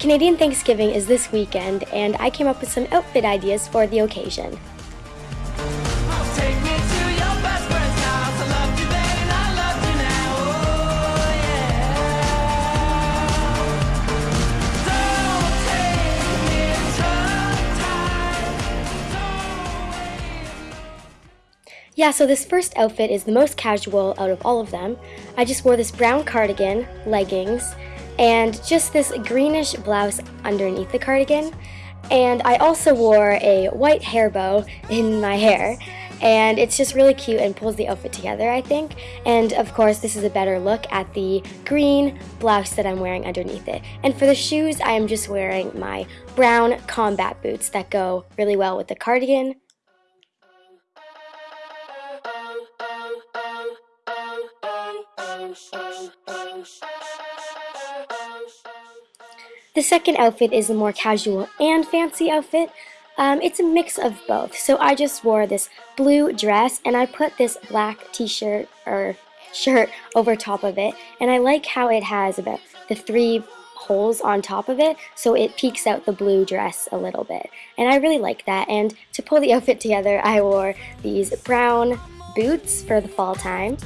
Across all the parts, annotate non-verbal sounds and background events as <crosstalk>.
Canadian Thanksgiving is this weekend, and I came up with some outfit ideas for the occasion. Yeah, so this first outfit is the most casual out of all of them. I just wore this brown cardigan, leggings, and just this greenish blouse underneath the cardigan. And I also wore a white hair bow in my hair. And it's just really cute and pulls the outfit together, I think. And of course, this is a better look at the green blouse that I'm wearing underneath it. And for the shoes, I am just wearing my brown combat boots that go really well with the cardigan, The second outfit is a more casual and fancy outfit. Um, it's a mix of both. So I just wore this blue dress and I put this black t-shirt or shirt over top of it. And I like how it has about the three holes on top of it so it peeks out the blue dress a little bit. And I really like that. And to pull the <laughs> outfit together, I wore these brown boots for the fall time.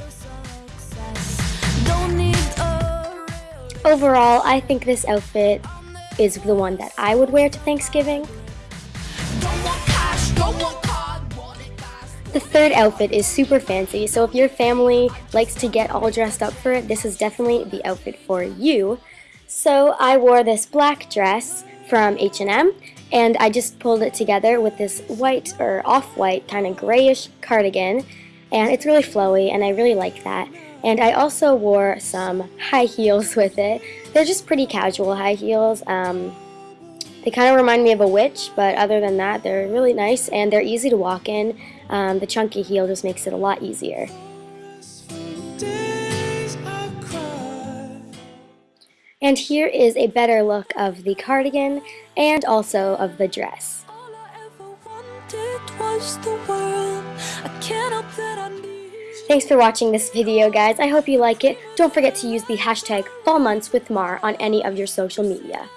Don't need a Overall, I think this outfit is the one that I would wear to Thanksgiving. The third outfit is super fancy, so if your family likes to get all dressed up for it, this is definitely the outfit for you. So I wore this black dress from H&M, and I just pulled it together with this white or off-white kind of grayish cardigan, and it's really flowy, and I really like that. And I also wore some high heels <laughs> with it. They're just pretty casual high heels. Um, they kind of remind me of a witch, but other than that, they're really nice and they're easy to walk in. Um, the chunky heel just makes it a lot easier. And here is a better look of the cardigan and also of the dress. Thanks for watching this video, guys. I hope you like it. Don't forget to use the hashtag FallMonthsWithMar on any of your social media.